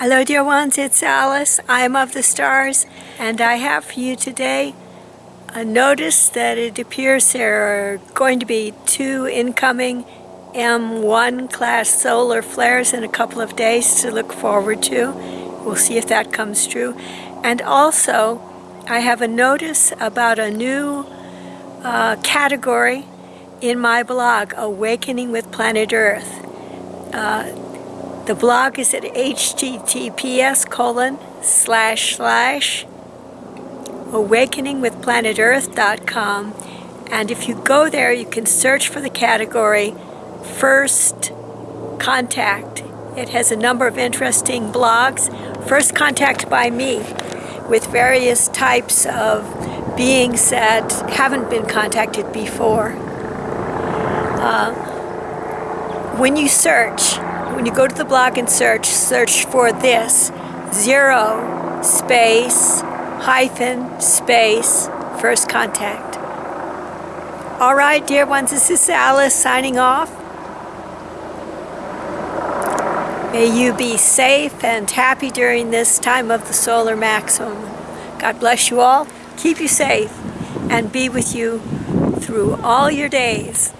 Hello dear ones, it's Alice. I am of the stars and I have for you today a notice that it appears there are going to be two incoming M1 class solar flares in a couple of days to look forward to. We'll see if that comes true. And also I have a notice about a new uh, category in my blog, Awakening with Planet Earth. Uh, the blog is at https colon slash slash awakeningwithplanetearth.com and if you go there you can search for the category first contact. It has a number of interesting blogs. First contact by me with various types of beings that haven't been contacted before. Uh, when you search when you go to the blog and search, search for this, zero space hyphen space first contact. All right, dear ones, this is Alice signing off. May you be safe and happy during this time of the solar maximum. God bless you all, keep you safe, and be with you through all your days.